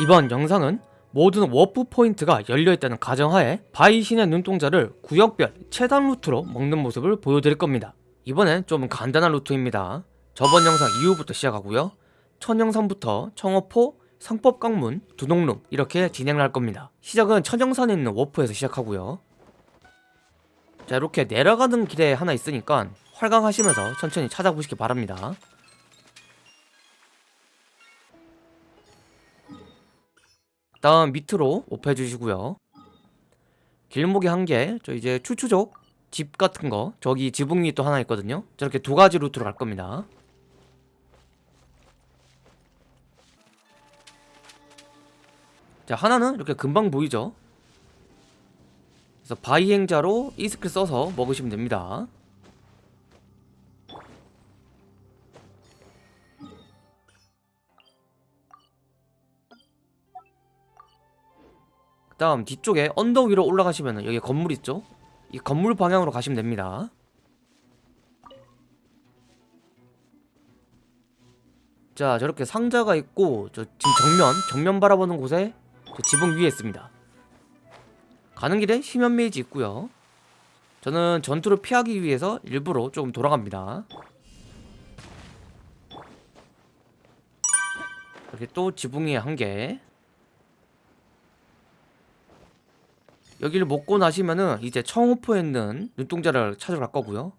이번 영상은 모든 워프 포인트가 열려있다는 가정하에 바이신의 눈동자를 구역별 최단 루트로 먹는 모습을 보여드릴 겁니다. 이번엔 좀 간단한 루트입니다. 저번 영상 이후부터 시작하고요. 천영산부터 청어포, 상법 강문, 두동룸 이렇게 진행을 할 겁니다. 시작은 천영산에 있는 워프에서 시작하고요. 자 이렇게 내려가는 길에 하나 있으니까 활강하시면서 천천히 찾아보시기 바랍니다 다음 밑으로 오프해 주시고요. 길목이 한개 저 이제 추추족 집 같은 거 저기 지붕 위또 하나 있거든요. 저렇게 두 가지 루트로 갈 겁니다. 자 하나는 이렇게 금방 보이죠? 그래서 바이행자로 이 스킬 써서 먹으시면 됩니다 그 다음 뒤쪽에 언덕 위로 올라가시면 여기 건물 있죠? 이 건물 방향으로 가시면 됩니다. 자 저렇게 상자가 있고 저 지금 정면 정면 바라보는 곳에 저 지붕 위에 있습니다. 가는 길에 심연 메이지 있고요. 저는 전투를 피하기 위해서 일부러 조금 돌아갑니다. 이렇게 또 지붕 위에 한개 여기를 먹고 나시면은 이제 청호포에 있는 눈동자를 찾으러 갈 거고요.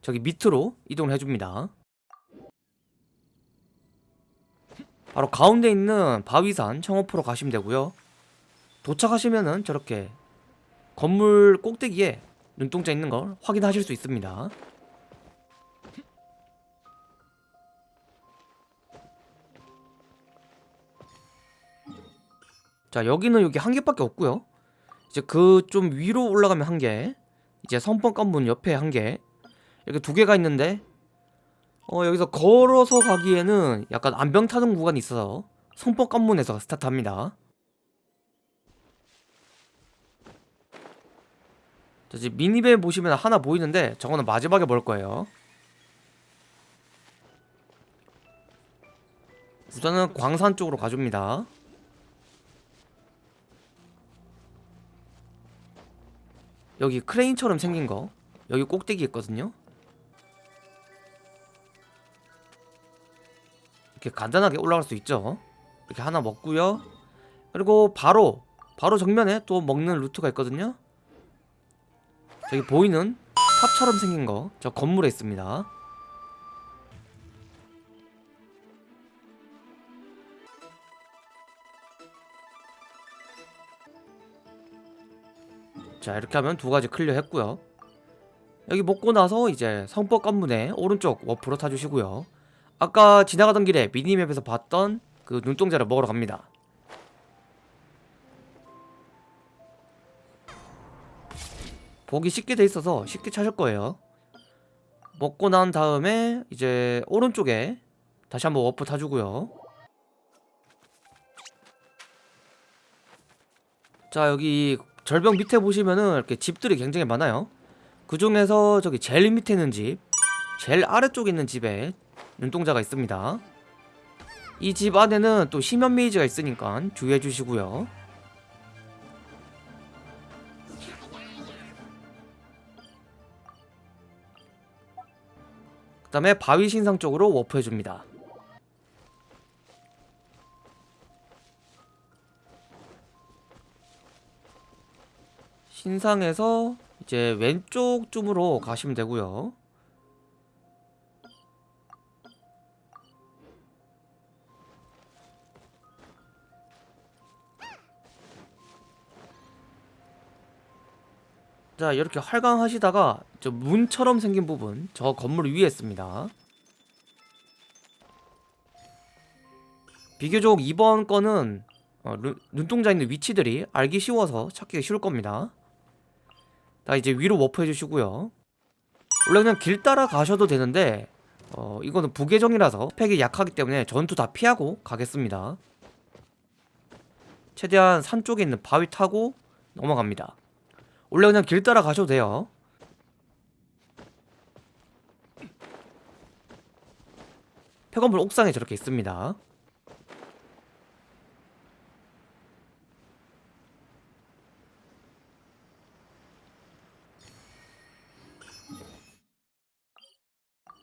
저기 밑으로 이동을 해줍니다. 바로 가운데 있는 바위산 청호포로 가시면 되고요. 도착하시면은 저렇게 건물 꼭대기에 눈동자 있는 걸 확인하실 수 있습니다 자 여기는 여기 한 개밖에 없고요. 이제 그 좀 위로 올라가면 한 개 이제 선번 관문 옆에 한 개 이렇게 두 개가 있는데 어 여기서 걸어서 가기에는 약간 안병 타는 구간이 있어서 선법 관문에서 스타트합니다. 자 지금 미니맵 보시면 하나 보이는데 저거는 마지막에 볼 거예요. 우선은 광산 쪽으로 가줍니다 여기 크레인처럼 생긴 거. 여기 꼭대기 있거든요. 이렇게 간단하게 올라갈 수 있죠. 이렇게 하나 먹고요. 그리고 바로 바로 정면에 또 먹는 루트가 있거든요. 저기 보이는 탑처럼 생긴 거. 저 건물에 있습니다 자 이렇게 하면 두 가지 clear 했고요. 여기 먹고 나서 이제 성법 관문에 오른쪽 warp로 타주시고요. 아까 지나가던 길에 minimap에서 봤던 그 눈동자를 먹으러 갑니다. 보기 쉽게 돼 있어서 쉽게 찾을 거예요. 먹고 난 다음에 이제 오른쪽에 다시 한번 워프 타주고요. 자 여기 절벽 밑에 보시면은 이렇게 집들이 굉장히 많아요. 그 중에서 저기 제일 밑에 있는 집 제일 아래쪽에 있는 집에 눈동자가 있습니다. 이 집 안에는 또 심연 메이지가 있으니까 주의해 주시고요. 그 다음에 바위 신상 쪽으로 워프해 줍니다 신상에서 이제 왼쪽 쯤으로 가시면 되고요. 자 이렇게 활강하시다가 저 문처럼 생긴 부분 저 건물 위에 있습니다. 비교적 이번 건은 어, 눈동자 있는 위치들이 알기 쉬워서 찾기가 쉬울 겁니다 자 이제 위로 워프 해주시고요. 원래 그냥 길 따라 가셔도 되는데 어 이거는 부계정이라서 스펙이 약하기 때문에 전투 다 피하고 가겠습니다. 최대한 산 쪽에 있는 바위 타고 넘어갑니다. 원래 그냥 길 따라 가셔도 돼요. 폐건물 옥상에 저렇게 있습니다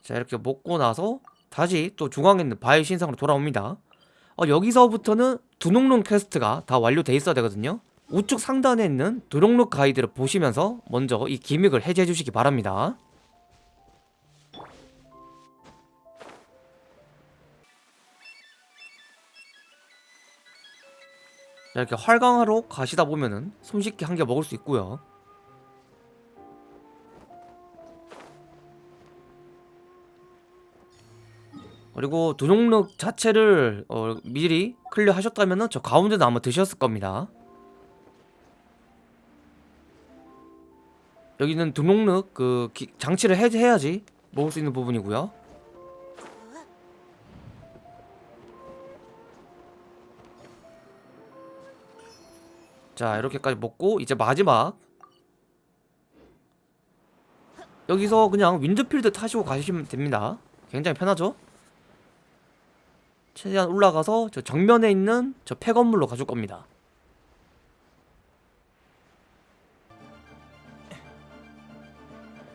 자 이렇게 먹고 나서 다시 또 중앙에 있는 바위 신상으로 돌아옵니다. 어, 여기서부터는 두농룩 퀘스트가 다 완료돼 있어야 되거든요. 우측 상단에 있는 두농룩 가이드를 보시면서 먼저 이 기믹을 해제해 주시기 바랍니다. 자, 이렇게 활강하러 가시다 보면은 손쉽게 한 개 먹을 수 있고요 그리고 두종룩 자체를 어, 미리 클리어 하셨다면은 저 가운데도 아마 드셨을 겁니다. 여기는 두종룩 그 기- 장치를 해제해야지 먹을 수 있는 부분이고요. 자 이렇게까지 먹고 이제 마지막. 여기서 그냥 윈드필드 타시고 가시면 됩니다. 굉장히 편하죠 최대한 올라가서 저 정면에 있는 저 폐건물로 가줄 겁니다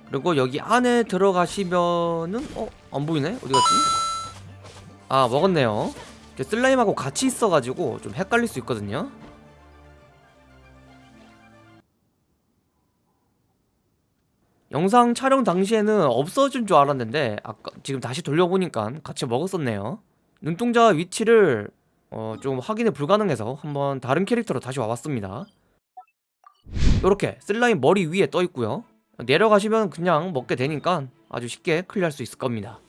그리고 여기 안에 들어가시면은 어? 안 보이네? 어디 갔지? 아 먹었네요 슬라임하고 같이 있어가지고 좀 헷갈릴 수 있거든요 영상 촬영 당시에는 없어진 줄 알았는데 아까 지금 다시 돌려보니까 같이 먹었었네요 눈동자 위치를 어, 좀 확인이 불가능해서 한번 다른 캐릭터로 다시 와봤습니다. 이렇게 슬라임 머리 위에 떠 있고요. 내려가시면 그냥 먹게 되니까 아주 쉽게 클리어할 수 있을 겁니다